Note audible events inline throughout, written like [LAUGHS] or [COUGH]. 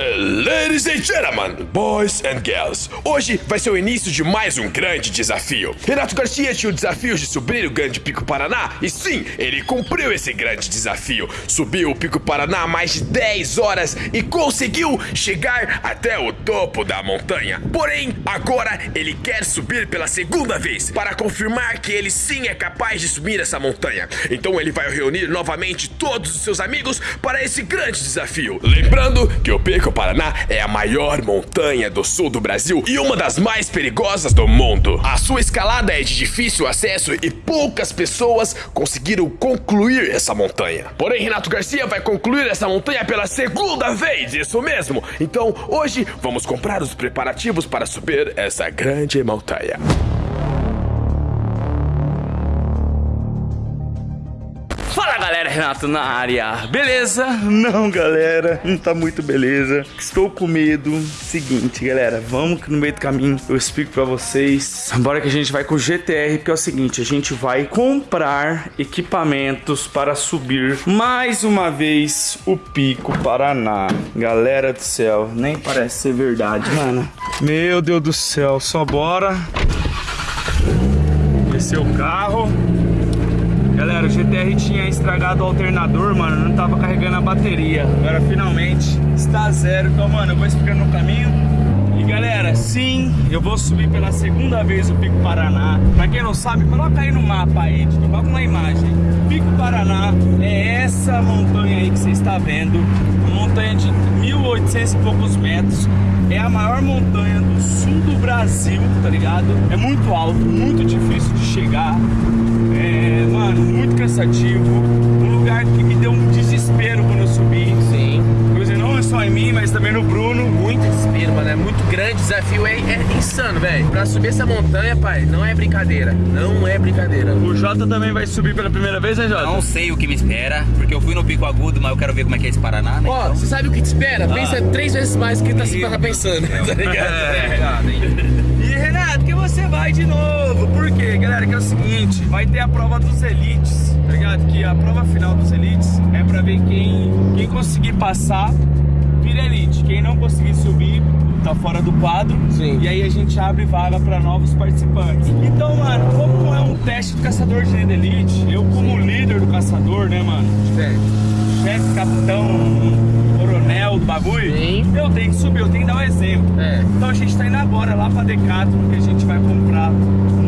Ladies and gentlemen, boys and girls, hoje vai ser o início de mais um grande desafio. Renato Garcia tinha o desafio de subir o grande Pico Paraná e sim, ele cumpriu esse grande desafio. Subiu o Pico Paraná mais de 10 horas e conseguiu chegar até o topo da montanha. Porém, agora ele quer subir pela segunda vez para confirmar que ele sim é capaz de subir essa montanha. Então ele vai reunir novamente todos os seus amigos para esse grande desafio. Lembrando que o Pico Paraná é a maior montanha do sul do Brasil e uma das mais perigosas do mundo. A sua escalada é de difícil acesso e poucas pessoas conseguiram concluir essa montanha. Porém, Renato Garcia vai concluir essa montanha pela segunda vez, isso mesmo. Então, hoje vamos comprar os preparativos para subir essa grande montanha. Renato na área, beleza? Não galera, não tá muito beleza. Estou com medo. Seguinte galera, vamos que no meio do caminho eu explico pra vocês. Bora que a gente vai com o GTR Porque é o seguinte, a gente vai comprar equipamentos para subir Mais uma vez o Pico Paraná. Galera do céu, nem parece ser verdade, mano. Meu Deus do céu, só bora. Descer o carro GTR tinha estragado o alternador, mano, não tava carregando a bateria. Agora finalmente está zero. Então, mano, eu vou explicando no caminho. Galera, sim, eu vou subir pela segunda vez o Pico Paraná. Pra quem não sabe, coloca aí no mapa aí, coloca uma imagem. Pico Paraná é essa montanha aí que você está vendo. Uma montanha de 1.800 e poucos metros. É a maior montanha do sul do Brasil, tá ligado? É muito alto, muito difícil de chegar. É, mano, muito cansativo. Um lugar que me deu um desespero quando mim, mas também no Bruno. Muito desespero, mano. É muito grande. O desafio é, é insano, velho. Pra subir essa montanha, pai, não é brincadeira. Não é brincadeira. O Jota também vai subir pela primeira vez, né, Jota? Não sei o que me espera, porque eu fui no Pico Agudo, mas eu quero ver como é que é esse Paraná, né? Ó, Então- você sabe o que te espera? Pensa três vezes mais do que tá, você tá pensando, tá ligado? [LAUGHS] E Renato, que você vai de novo. Por quê, galera? Que é o seguinte, vai ter a prova dos elites, tá ligado? Que a prova final dos elites é pra ver quem, quem conseguir passar vira elite. Quem não conseguir subir tá fora do quadro. Sim. E aí a gente abre vaga pra novos participantes. Então, mano, como é um teste do caçador de elite, eu como líder do caçador, né, mano? Chefe, capitão, coronel do bagulho, Sim. eu tenho que subir, eu tenho que dar um exemplo. É. Então a gente tá indo agora lá pra Decathlon que a gente vai comprar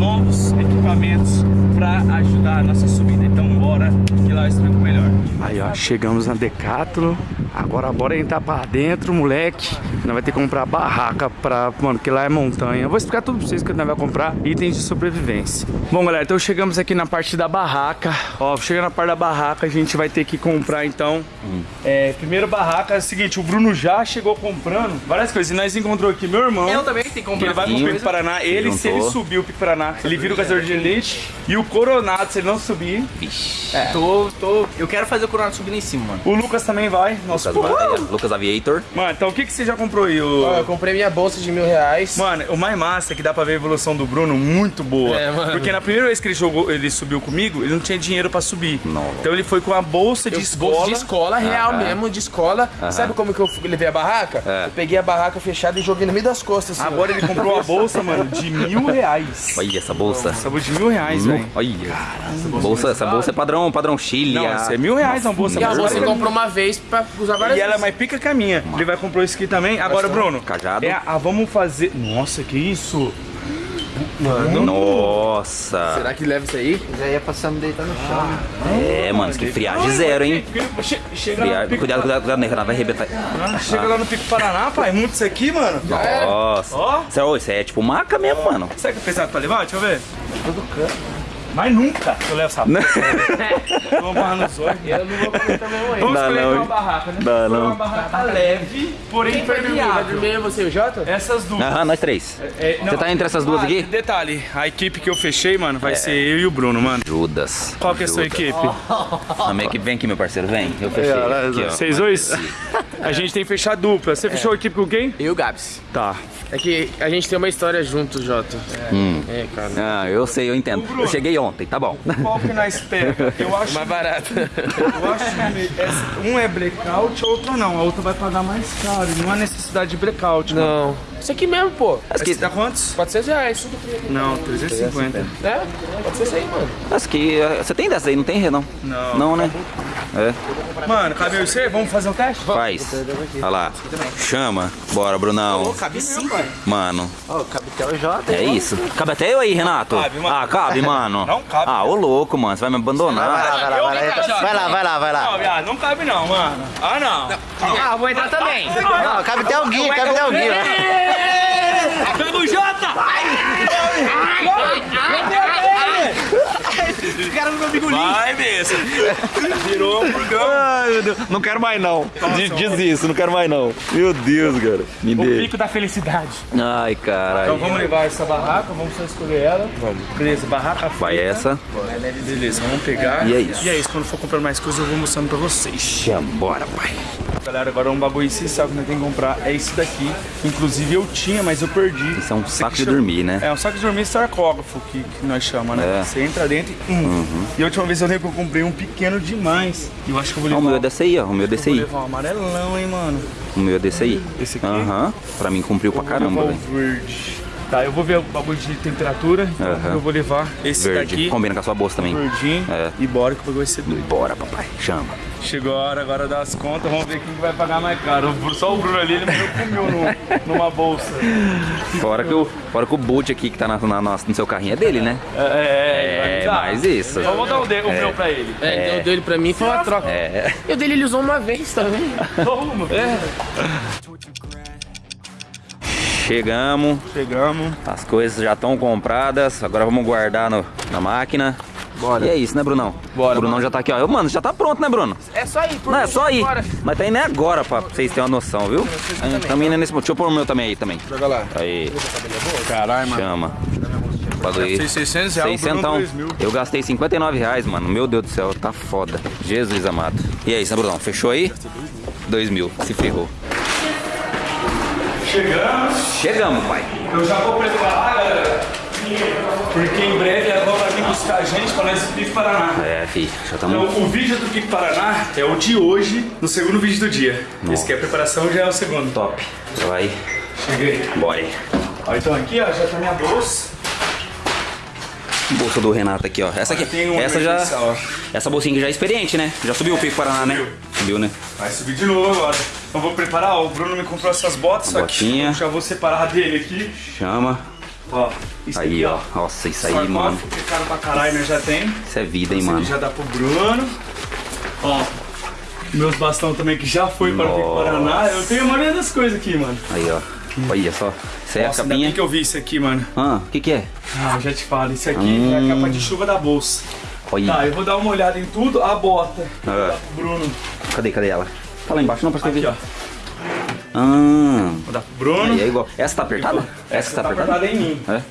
novos equipamentos pra ajudar a nossa subida. Então bora que lá eu explico melhor. Aí ó, chegamos na Decathlon. Agora bora entrar pra dentro, moleque. Nós vai ter que comprar barraca pra... Mano, que lá é montanha. Eu vou explicar tudo pra vocês que nós vai comprar itens de sobrevivência. Bom, galera, então chegamos aqui na parte da barraca. Ó, chegando na parte da barraca, a gente vai ter que comprar então... É, primeiro barraca é o seguinte, o Bruno já chegou comprando várias coisas. E nós encontrou aqui meu irmão. Eu também tenho que comprar ele vai pro. Pico Paraná, ele, se ele subir o Pico Paraná, ele vira o caçador de elite. E o Coronado, se ele não subir. Vixe. Tô, tô... Eu quero fazer o Coronado subir lá em cima, mano. O Lucas também vai. Nossa, Lucas. Ba- Lucas Aviator. Mano, então o que, que você já comprou aí? O... Ó, eu comprei minha bolsa de mil reais. Mano, o mais massa é que dá pra ver a evolução do Bruno muito boa. É, mano. Porque na primeira vez que ele jogou, ele subiu comigo, ele não tinha dinheiro pra subir. Não. Então ele foi com a bolsa de Eu- escola. bolsa de escola, real Aham. mesmo, de escola. Sabe como que eu levei a barraca? É. Eu peguei a barraca fechada e joguei no meio das costas. Assim. Agora ele comprou uma bolsa, mano, de mil reais. Olha essa bolsa. Essa bolsa de mil reais, velho. Olha. bolsa, essa bolsa é padrão, padrão Chile. Não, a- essa é mil reais uma bolsa. E a bolsa você comprou uma vez pra usar várias E ela é vezes. mais pica que a minha. Ele vai comprar isso aqui também. Agora, Bruno. Cajado. É, a, vamos fazer. Nossa, que isso? Nossa. Será que leva isso aí? Já ia passar me deitar no chão. É, mano, isso que friagem zero, hein? Che- Chega Friagem. Pico, Cuidado, cuidado, cuidado, né? Vai arrebentar. Ah, chega lá no Pico Paraná, pai. Muito isso aqui, mano. Nossa. Ó. Isso é, isso é tipo maca mesmo, mano. Será que é pesado pra levar? Deixa eu ver. Mas nunca eu levo essa porra. [LAUGHS] Vamos barrar nos olhos. Eu não vou comer também hoje. Vamos Dá escolher não, uma barraca, né? Dá não. uma barraca leve, porém Quem vai dormir? Vai dormir você e o Jota? Essas duas. Aham, nós três. É, não, Você tá entre essas duas ah, aqui? Detalhe, a equipe que eu fechei, mano, vai ser eu e o Bruno, mano. Judas. Qual que é a sua Judas. equipe? [LAUGHS] A minha equipe vem aqui, meu parceiro, vem. Eu fechei. Aqui, ó. Vocês dois? A gente tem que fechar dupla. Você fechou a equipe com quem? E o Gabs. Tá. É que a gente tem uma história junto, Jota. É, cara. Ah, eu sei, eu entendo. Eu cheguei ontem, tá bom. Qual que nós pega? Eu [LAUGHS] acho, Mais barato. eu acho que essa- um é blackout, outro não. A outra vai pagar mais caro. Não há necessidade de blackout. mano. Não. Isso aqui mesmo, pô. Esse dá quantos? 400 reais. Não, 350. É? Pode ser isso aí, mano. Acho que eh, você tem dessa aí, não tem, Renan? Não. Não, né? É, Mano, cabe e você? Vamos fazer um teste? faz. Olha lá. Chama. Bora, Brunão. Cabe sim, pai. Mano, Ó, cabe até o Jota. é isso. Cabe até eu aí, Renato. Cabe, mano. Ah, cabe, [LAUGHS] mano. Não cabe. Ah, ô louco, mano. Você vai me abandonar. Vai lá, vai lá, vai lá. Vai lá, vai lá, vai lá. Não, viado, não cabe não, mano. Ah, não. Ah, vou entrar também. Não, cabe até o Gui, cabe até o Gui. Pega o Jota! Vai, besta. Virou um burgão. Ai, meu Deus. Não quero mais, não. Diz, diz isso, não quero mais, não. Meu Deus, cara. Me O dê. pico da felicidade. Ai, Então caralho. vamos levar essa barraca, vamos só escolher ela. Vamos. Beleza, barraca Vai feita. essa. Beleza, vamos pegar. E é isso. E é isso, quando for comprando mais coisas eu vou mostrando pra vocês. Bora, pai. Galera, agora um bagulho essencial que nós temos que comprar é esse daqui. Inclusive eu tinha, mas eu perdi. Isso é um saco de dormir, né? É um saco de dormir sarcógrafo que, que nós chamamos, né? É. Uhum. Você entra dentro e... Hum. E a última vez eu lembro que eu comprei um pequeno demais. E eu acho que eu vou levar... o meu é desse aí, ó. O meu é desse Vou aí. levar um amarelão, hein, mano. O meu é desse aí. Esse aqui? Aham. Pra mim cumpriu pra caramba, Vou velho. verde. Tá, eu vou ver o bagulho de temperatura. Então Aham. eu vou levar esse Verde. daqui. Combina com a sua bolsa também. Verdinho. É. E bora que o bagulho vai ser doido. Bora, papai. Chama. Chegou a hora agora das contas, vamos ver quem que vai pagar mais caro. O Só o Bruno ali, ele me comeu no, numa bolsa. Fora que o, fora que o boot aqui que tá na, na, nossa- no seu carrinho é dele, né? É, é, É, dar. mais isso. Eu vou dar o, de, o meu pra ele. É, então deu ele pra mim foi uma troca. É. E o dele ele usou uma vez também. [LAUGHS] Toma. É. Chegamos. Chegamos. As coisas já estão compradas. Agora vamos guardar no, na máquina. Bora. E é isso, né, Brunão? Bora, O Brunão já tá aqui, ó. Mano, já tá pronto, né, Bruno? É só ir, Não, é só ir. bora. Mas tá indo é agora, pra vocês terem uma noção, viu? Também não é nesse... Deixa eu pôr o meu também aí, também. Joga lá. Aí, Caralho, mano. chama. Aí. 600 reais, o Bruno Seiscentão. 2 mil. Eu gastei 59 reais, mano. Meu Deus do céu, tá foda. Jesus amado. E aí, né, Brunão? Fechou aí? 2 mil. Se ferrou. Chegamos. Chegamos, pai. Eu já vou preparar, galera. Porque em breve ela vai vir buscar a gente para nós Pico Paraná. É, fi. Já Então, estamos... o vídeo do Pico Paraná é o de hoje, no segundo vídeo do dia. Esse que é a preparação já é o segundo. Top. Já vai. Cheguei. Bora aí. Ó, então aqui, ó, já tá minha bolsa. Bolsa do Renato aqui, ó. Essa aqui. Essa já. ó. Essa bolsinha aqui já é experiente, né? Já subiu o Pico Paraná, né? Subiu, né? Vai subir de novo agora. Então vou preparar, ó, o Bruno me comprou essas botas, só que botinha. eu já vou separar dele aqui. Chama. Ó, isso Aí, aqui, ó. Nossa, isso aí, mano. que caro pra caralho, né? Já tem. Isso é vida, hein, Esse aqui mano. já dá pro Bruno. Ó, meus bastão também que já foi para o Pico. Paraná. Eu tenho a maioria das coisas aqui, mano. Aí, ó. Olha só. Isso é a Nossa, capinha. que eu vi isso aqui, mano. Ah, o que que é? Ah, eu já te falo, isso aqui é a capa de chuva da bolsa. Olha. Tá, eu vou dar uma olhada em tudo. A bota. Ah, Bruno. cadê, cadê ela? Tá lá embaixo, não, pra Aqui, escrever. ó. Ah, Vou dar pro Bruno. aí é igual. Essa tá apertada? Essa que tá apertada? em mim. É.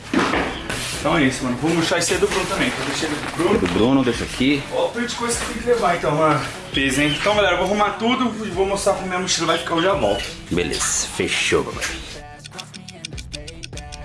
Então é isso, mano. Vou murchar esse aí do Bruno também. Ele do Bruno. Do Bruno, deixa aqui. Ó, o tanto de coisa que tem que levar então, mano. Peso, hein? Então, galera, eu vou arrumar tudo e vou mostrar como minha mochila vai ficar. Eu já volto. Beleza, fechou, papai.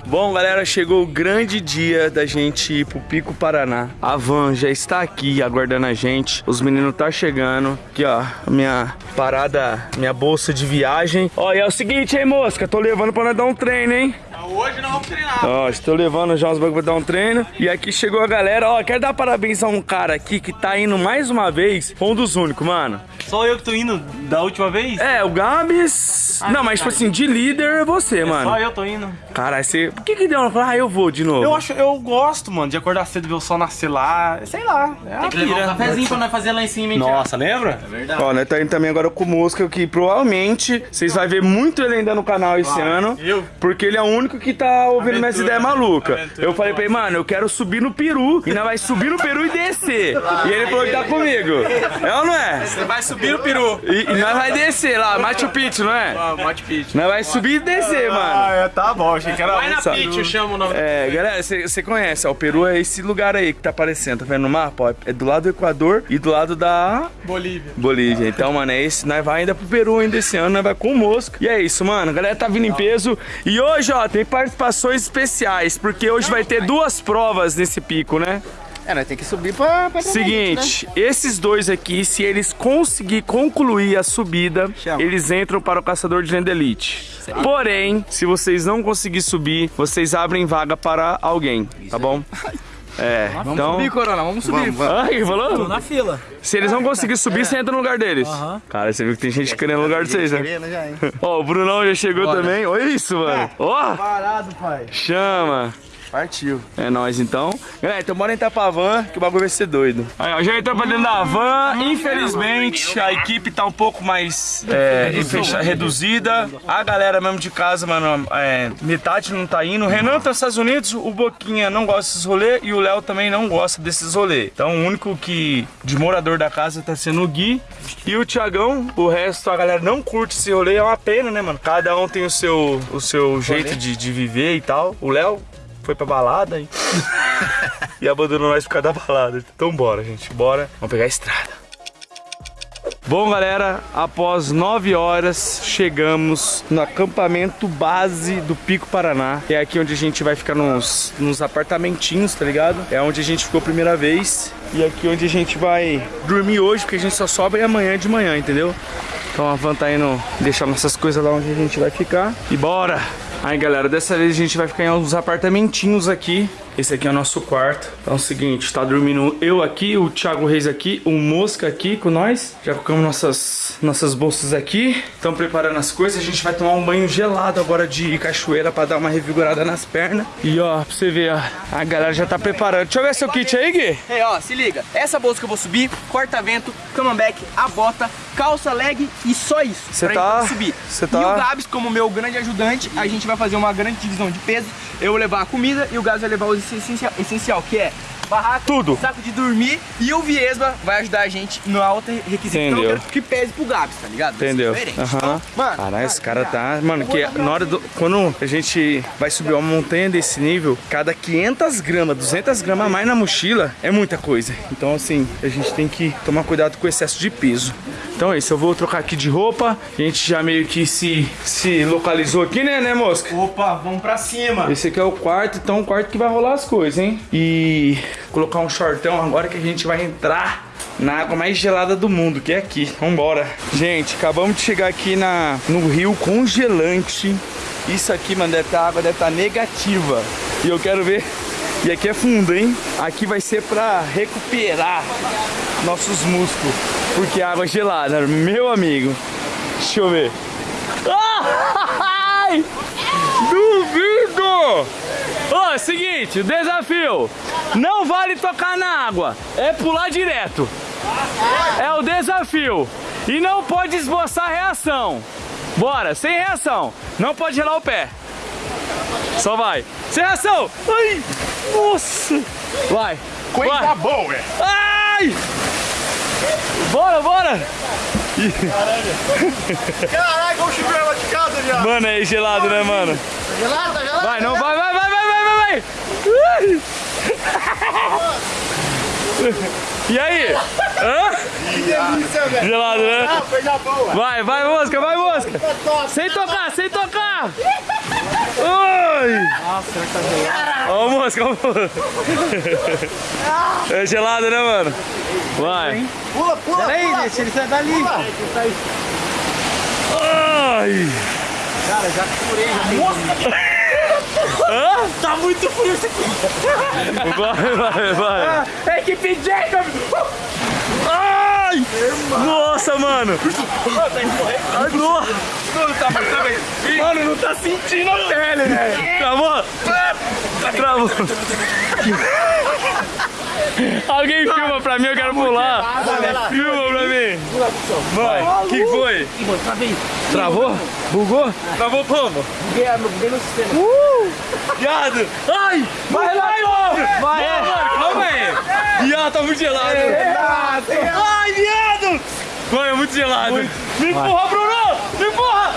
Bom, galera, chegou o grande dia da gente ir pro Pico Paraná. A van já está aqui aguardando a gente. Os meninos tá chegando. Aqui, ó, minha parada, minha bolsa de viagem. Ó, e é o seguinte, hein, mosca? Tô levando pra nós dar um treino, hein? Hoje não vamos treinar. Ó, estou levando já os bagulho pra dar um treino. E aqui chegou a galera. Ó, quero dar parabéns a um cara aqui que tá indo mais uma vez. Foi um dos únicos, mano. Só eu que tô indo da última vez? É, o Gabs. não, mas tipo assim, de líder é você, mano. Só eu tô indo. Caralho, você. Por que que deu? Ah, eu vou de novo. Eu acho, eu gosto, mano, de acordar cedo, ver o sol nascer lá. Sei lá. É Tem que levar um cafezinho pra nós fazer lá em cima, hein, Nossa, lembra? Ó, nós tá indo também agora com o Mosca, que provavelmente vocês vão ver muito ele ainda no canal esse ano. Eu? Porque ele é o único único que tá ouvindo minhas ideias malucas. Eu falei pra ele, mano, eu quero subir no peru. E nós vai subir no peru e descer. E ele falou que tá comigo. É ou não é? Você vai subir o peru. E, e nós vai descer lá, Machu Picchu, não é? Machu Picchu. Nós vai subir e descer, mano. Ah, é, tá bom, achei que era Vai na? Picchu, chama o nome. É, galera, você conhece, ó, o Peru é esse lugar aí que tá aparecendo, tá vendo no mapa? Ó, é do lado do Equador e do lado da Bolívia. Bolívia. Então, mano, é esse. Nós vai ainda pro Peru ainda esse ano, nós vai com o Mosco. E é isso, mano. A galera tá vindo em peso. E hoje, ó, tem participações especiais, porque hoje vai ter duas provas nesse pico, né? É, nós tem que subir pra... pra Seguinte, esses dois aqui, se eles conseguir concluir a subida, Chama. eles entram para o caçador de lenda elite. Porém, se vocês não conseguir subir, vocês abrem vaga para alguém, tá bom? [LAUGHS] É, então... Subir, Corona, vamos subir. Ah, que falou? Na fila. Se eles não conseguirem subir, você entra no lugar deles. Cara, você viu que tem gente querendo no lugar de vocês, né? Ó, o Brunão já chegou também. Olha isso, mano. Ó, Parado, pai. chama. Partiu. É nóis então. Galera, então bora entrar pra van, que o bagulho vai ser doido. Aí, ó, já entrou pra dentro da van. Infelizmente, a equipe tá um pouco mais é, fecha- reduzida. A galera mesmo de casa, mano, é, metade não tá indo. O Renan tá nos Estados Unidos, o Boquinha não gosta desses rolês e o Léo também não gosta desses rolês. Então, o único que de morador da casa tá sendo o Gui e o Tiagão. O resto, a galera não curte esse rolê. É uma pena, né, mano? Cada um tem o seu, o seu jeito de, de viver e tal. O Léo foi pra balada e, [LAUGHS] e abandonou nós por causa da balada. Então bora, gente, bora. Vamos pegar a estrada. Bom, galera, após nove horas, chegamos no acampamento base do Pico Paraná. É aqui onde a gente vai ficar nos, nos apartamentinhos, tá ligado? É onde a gente ficou a primeira vez. E aqui onde a gente vai dormir hoje, porque a gente só sobe amanhã de manhã, entendeu? Então a van tá indo deixar nossas coisas lá onde a gente vai ficar. E bora! Aí galera, dessa vez a gente vai ficar em uns apartamentinhos aqui. Esse aqui é o nosso quarto. Então é o seguinte, tá dormindo eu aqui, o Thiago Reis aqui, o Mosca aqui com nós. Já colocamos nossas, nossas bolsas aqui. Estamos preparando as coisas. A gente vai tomar um banho gelado agora de cachoeira pra dar uma revigorada nas pernas. E ó, pra você ver, ó, a galera já tá preparando. Deixa eu ver seu kit aí, Gui. Ei, ó, se liga. Essa bolsa que eu vou subir, corta-vento, camamback, a bota, calça leg e só isso. Cê pra tá- subir. cê tá- E o Gabs, como meu grande ajudante, a gente vai fazer uma grande divisão de peso. Eu vou levar a comida e o Gabs vai levar o essencial, essencial que é barraca, Tudo. saco de dormir e o Viesba vai ajudar a gente no alto requisito. Então, Entendeu. eu quero que pese pro Gabs, tá ligado? Entendeu? Aham. Então, mano, Caralho, esse cara tá. Mano, que na hora do. Quando a gente vai subir uma montanha desse nível, cada 500 gramas, 200 gramas a mais na mochila é muita coisa. Então, assim, a gente tem que tomar cuidado com o excesso de peso. Então é isso, eu vou trocar aqui de roupa. A gente já meio que se, se localizou aqui, né, né, mosca? Opa, vamos pra cima. Esse aqui é o quarto, então o quarto que vai rolar as coisas, hein? E colocar um shortão agora que a gente vai entrar na água mais gelada do mundo, que é aqui. Vambora. Gente, acabamos de chegar aqui na, no rio congelante. Isso aqui, mano, deve tá, a água deve estar negativa. E eu quero ver. E aqui é fundo, hein? Aqui vai ser pra recuperar nossos músculos. Porque a água é gelada, meu amigo. Deixa eu ver. Ai! Duvido! Ó, é seguinte, desafio. Não vale tocar na água, é pular direto. É o desafio. E não pode esboçar reação. Bora, sem reação. Não pode gelar o pé. Só vai. Sem reação. Ai, nossa. Vai. Coisa boa. Ai. Bora, bora. Caralho, vamos chover lá de casa já. Mano, é gelado, né, mano? Gelado, tá gelado? Vai, não, vai, vai, vai, vai, vai, vai, vai. Ai. E aí? Hã? Que delícia, velho. Gelado, né? Ah, coisa boa. Vai, vai, mosca, vai, mosca. Sem tocar, sem tocar. Ai. Nossa, será que tá gelado? Ó, mosca, ó. É gelado, né, mano? Vai. Pula, pula, Peraí, pula. deixa ele sair dali. Ai. Cara, já furei, já tem. Hã? Tá muito frio esse aqui. Vai, vai, vai. Equipe Jacob. Ai! Nossa, mano! Nossa! Tá, mas tá bem. Mano, não tá sentindo a pele, velho! Travou! Travou! Alguém filma pra mim, eu quero pular! Filma pra mim! Vai! O que foi? Vez. Travou? Bugou? Travou como? Buguei, no sistema. Viado! Ai! Vai lá! Vai, é. mano, calma aí! Viado, tá muito gelado! Ai, viado! Mano, é muito gelado! Me empurra, Bruno! Me empurra!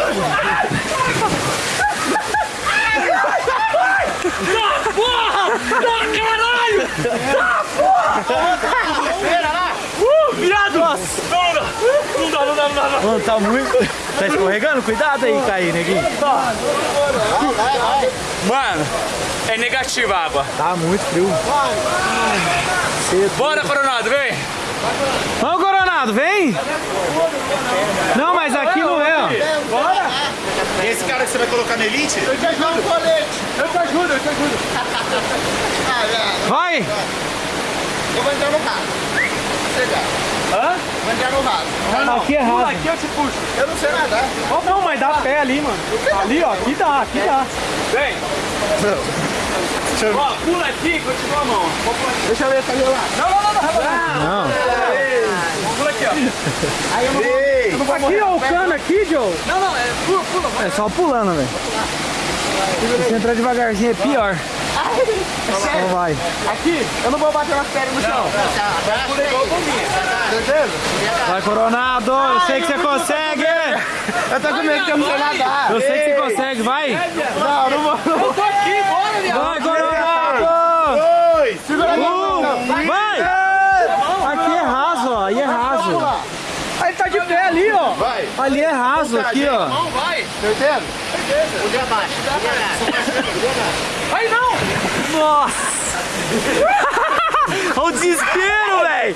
Tá, porra! Tá, caralho! Tá, porra! Uh, viado! Nossa! Não, não, não dá, não dá, não dá! Mano, tá muito. Tá escorregando? Cuidado aí, cair, neguinho. Mano, é negativa a água. Tá muito frio. Bora, Coronado, vem! Vamos, Coronado, vem! Não, mas aqui não é, ó. Esse cara que você vai colocar na elite? Eu te ajudo. Eu te ajudo, eu te ajudo. [LAUGHS] Vai! Eu vou entrar no carro. Chegar. Hã? Vou entrar no raso. Aqui é Pula raso. aqui, eu te puxo. Eu não sei nadar. Não, mas dá pé ali, mano. Ali, ó, aqui dá, aqui dá. Vem! Ó, pula aqui e continua a mão. Deixa eu ver essa lá. Não, não, não, não, rapaz. Não. Pula aqui, ó. Ei! Aqui, ó, o cano aqui, Joe. Não, não, é pula, pula. É só pulando, velho. Se entrar devagarzinho é pior. Então vai. Aqui, eu não vou bater nas pernas no chão. Certeza? Vai, Coronado. Eu sei que você consegue. Eu tô com medo que eu não sei nadar. Eu sei que você consegue, vai. Não, não vou. Eu tô aqui, bora, viado. Vai! Segura aqui. Não, Vai. Aqui é raso, ó. Aí é raso. Aí tá de pé ali, ó. Vai! Ali é raso, aqui, ó. Não, vai. Certeza? Um dia abaixo. Vai não. Nossa. [LAUGHS] Olha o desespero, velho.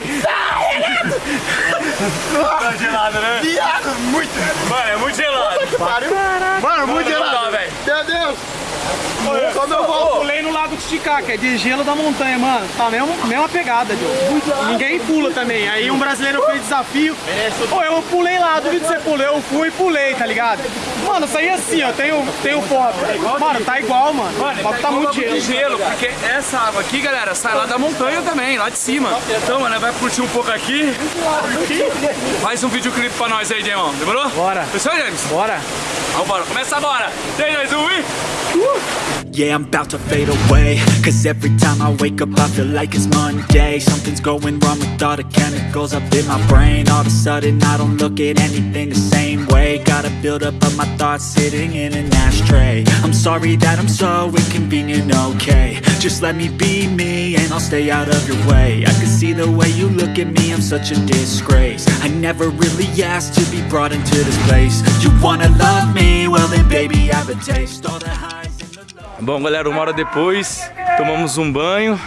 Tá gelado, né? Viado, muito! Mano, é muito gelado. Mano, muito gelado! Meu Deus! Quando eu vou... pulei no Lago Titicaca, que é de gelo da montanha, mano. Tá a mesma, pegada, Diogo. Ninguém pula também. Aí um brasileiro fez desafio. Pô, eu pulei lá, duvido que você pulou. Eu fui e pulei, tá ligado? Mano, saí assim, ó. Tenho, tenho foto. Mano, tá igual, mano. Mano, tá muito de gelo. gelo, porque essa água aqui, galera, sai lá da montanha também, lá de cima. Então, mano, vai curtir um pouco aqui. Faz um videoclipe pra nós aí, Demon. Demorou? Bora. Fechou, James? Bora. Vamos embora, começa agora. 3, 2, 1 e... Yeah, I'm about to fade away Cause every time I wake up I feel like it's Monday. Something's going wrong with all the chemicals up in my brain. All of a sudden I don't look at anything the same way. Gotta build up of my thoughts sitting in an ashtray. I'm sorry that I'm so inconvenient, okay Just let me be me and I'll stay out of your way I can see the way you look at me, I'm such a disgrace I never really asked to be brought into this place You wanna love me? Well then baby I have a taste All the highs and the lows Bom, galera, uma hora depois, tomamos um banho.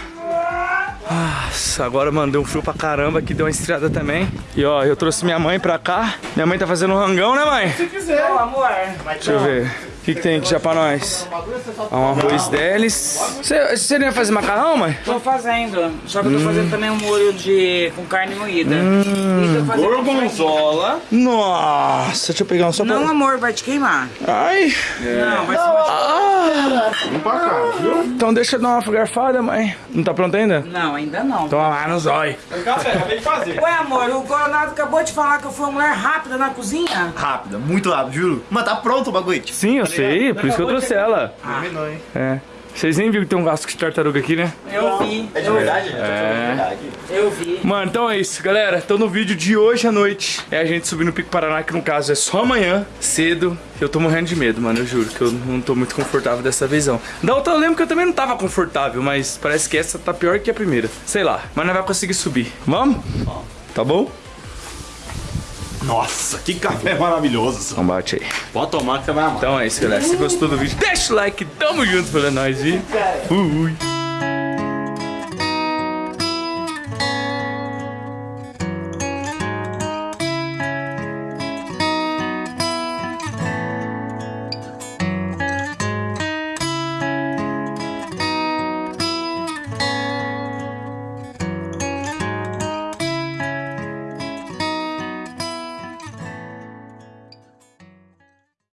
Nossa, agora mandou um frio pra caramba, aqui deu uma estriada também. E ó, eu trouxe minha mãe pra cá. Minha mãe tá fazendo um rangão, né, mãe? Se quiser, amor. Deixa eu ver. O que, que tem aqui já pra nós? Ah, um arroz deles. Você, você não ia fazer macarrão, mãe? Tô fazendo, só que eu tô fazendo também um molho de com carne moída. Fazendo Gorgonzola. Nossa, deixa eu pegar um só pra... Não, amor, vai te queimar. Ai. Não, vai se machucar. Então deixa eu dar uma garfada, mãe. Não tá pronto ainda? Não, ainda não. Toma lá no zóio. Ué, amor, o Coronado acabou de falar que eu fui uma mulher rápida na cozinha. Rápido, muito rápido, juro. Mas tá pronto o bagulho. Sim, eu sei, por isso que eu trouxe ela. Terminou, hein? É. Vocês nem viram que tem um gasto de tartaruga aqui, né? Eu vi. É de verdade? É. Eu vi. Mano, então é isso, galera. Então no vídeo de hoje à noite é a gente subir no Pico Paraná, que no caso é só amanhã, cedo. Eu tô morrendo de medo, mano, eu juro que eu não tô muito confortável dessa vez, não. Da outra eu lembro que eu também não tava confortável, mas parece que essa tá pior que a primeira. Sei lá, mas não vai conseguir subir. Vamos? Tá bom? Nossa, que café maravilhoso. Então bate aí. Pode tomar que você vai amar. Então é isso, galera. Se gostou do vídeo, deixa o like, tamo junto pela nós e fui.